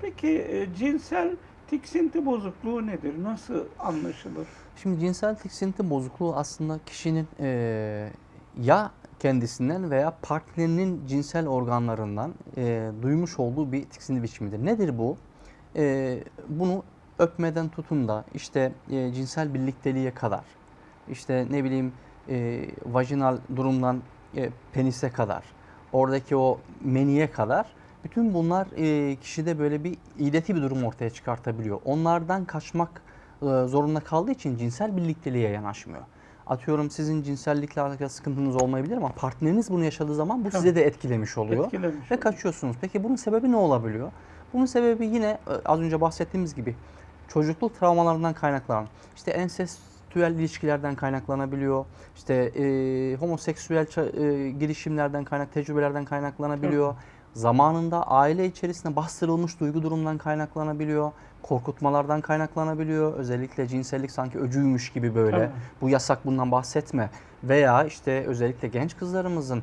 Peki e, cinsel tiksinti bozukluğu nedir? Nasıl anlaşılır? Şimdi cinsel tiksinti bozukluğu aslında kişinin eee, ya kendisinden veya partnerinin cinsel organlarından eee, duymuş olduğu bir tiksinti biçimidir. Nedir bu? Eee, bunu öpmeden tutun da işte eee, cinsel birlikteliğe kadar, işte ne bileyim eee, vajinal durumdan eee, penise kadar, oradaki o meniye kadar bütün bunlar eee, kişide böyle bir ileti bir durum ortaya çıkartabiliyor. Onlardan kaçmak e, zorunda kaldığı için cinsel birlikteliğe yanaşmıyor. Atıyorum sizin cinsellikle alakalı sıkıntınız olmayabilir ama partneriniz bunu yaşadığı zaman bu size de etkilemiş oluyor. Etkilemiş Ve oluyor. kaçıyorsunuz. Peki bunun sebebi ne olabiliyor? Bunun sebebi yine e, az önce bahsettiğimiz gibi çocukluk travmalarından kaynaklanan, işte ensestüel ilişkilerden kaynaklanabiliyor, işte e, homoseksüel e, girişimlerden kaynak, tecrübelerden kaynaklanabiliyor. Zamanında aile içerisinde bastırılmış duygu durumdan kaynaklanabiliyor, korkutmalardan kaynaklanabiliyor. Özellikle cinsellik sanki öcüymüş gibi böyle. Tabii. Bu yasak bundan bahsetme. Veya işte özellikle genç kızlarımızın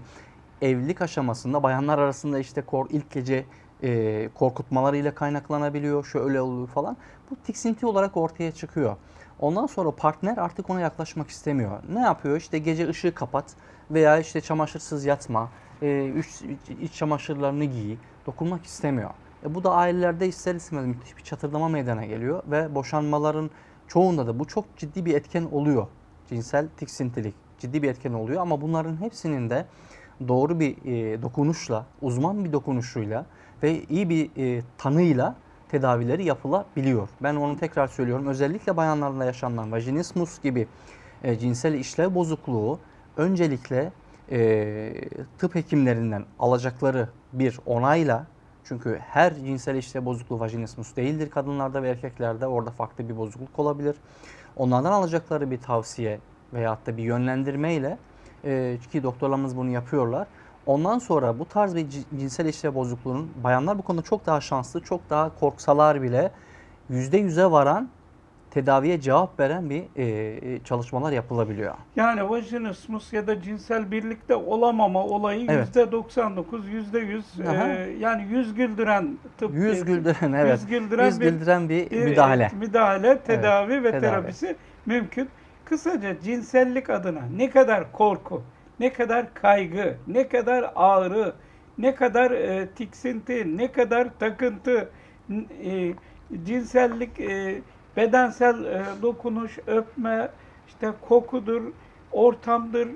evlilik aşamasında bayanlar arasında işte kor, ilk gece e, korkutmalarıyla kaynaklanabiliyor, şöyle oluyor falan. Bu tiksinti olarak ortaya çıkıyor. Ondan sonra partner artık ona yaklaşmak istemiyor. Ne yapıyor? İşte gece ışığı kapat veya işte çamaşırsız yatma, e, iç, iç çamaşırlarını giy, dokunmak istemiyor. E, bu da ailelerde ister istemez müthiş bir çatırdama meydana geliyor ve boşanmaların çoğunda da bu çok ciddi bir etken oluyor. Cinsel tiksintilik ciddi bir etken oluyor ama bunların hepsinin de doğru bir e, dokunuşla, uzman bir dokunuşuyla ve iyi bir e, tanıyla tedavileri yapılabiliyor. Ben onu tekrar söylüyorum. Özellikle bayanlarda yaşanan vajinismus gibi e, cinsel işlev bozukluğu öncelikle e, tıp hekimlerinden alacakları bir onayla çünkü her cinsel işlev bozukluğu vajinismus değildir kadınlarda ve erkeklerde orada farklı bir bozukluk olabilir. Onlardan alacakları bir tavsiye veyahut da bir yönlendirmeyle e, ki doktorlarımız bunu yapıyorlar. Ondan sonra bu tarz bir ci- cinsel işlev bozukluğunun bayanlar bu konuda çok daha şanslı, çok daha korksalar bile %100'e varan tedaviye cevap veren bir e, e, çalışmalar yapılabiliyor. Yani vajinismus ya da cinsel birlikte olamama olayı Evet. yüzde 99, yüzde 100 Aha. yani yüz güldüren tıp. Yüz güldüren evet. Yüz güldüren Yüz bir güldüren bir bir müdahale. müdahale, tedavi ve tedavi. terapisi mümkün. Kısaca cinsellik adına ne kadar korku, ne kadar kaygı, ne kadar ağrı, ne kadar e, tiksinti, ne kadar takıntı, e, cinsellik, e, bedensel e, dokunuş, öpme, işte kokudur, ortamdır,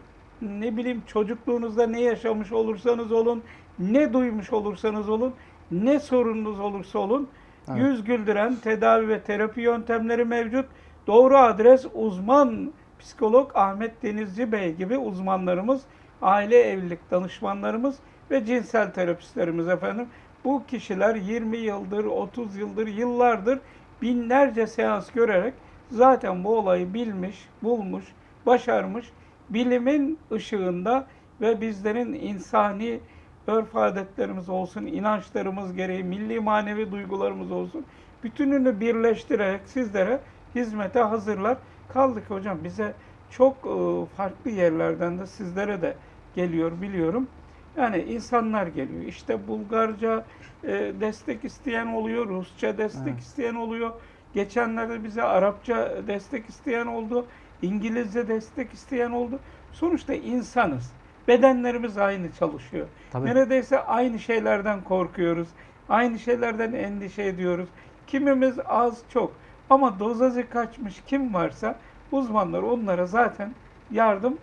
ne bileyim çocukluğunuzda ne yaşamış olursanız olun, ne duymuş olursanız olun, ne sorununuz olursa olun, Evet. yüz güldüren tedavi ve terapi yöntemleri mevcut. Doğru adres uzman psikolog Ahmet Denizci Bey gibi uzmanlarımız, aile evlilik danışmanlarımız ve cinsel terapistlerimiz efendim. Bu kişiler 20 yıldır, 30 yıldır, yıllardır binlerce seans görerek zaten bu olayı bilmiş, bulmuş, başarmış. Bilimin ışığında ve bizlerin insani örf adetlerimiz olsun, inançlarımız gereği, milli manevi duygularımız olsun. Bütününü birleştirerek sizlere hizmete hazırlar. Kaldı ki hocam bize çok e, farklı yerlerden de sizlere de geliyor biliyorum. Yani insanlar geliyor. İşte Bulgarca e, destek isteyen oluyor, Rusça destek Evet. isteyen oluyor. Geçenlerde bize Arapça destek isteyen oldu, İngilizce destek isteyen oldu. Sonuçta insanız. Bedenlerimiz aynı çalışıyor. Tabii. Neredeyse aynı şeylerden korkuyoruz. Aynı şeylerden endişe ediyoruz. Kimimiz az çok. Ama dozajı kaçmış kim varsa uzmanlar onlara zaten yardım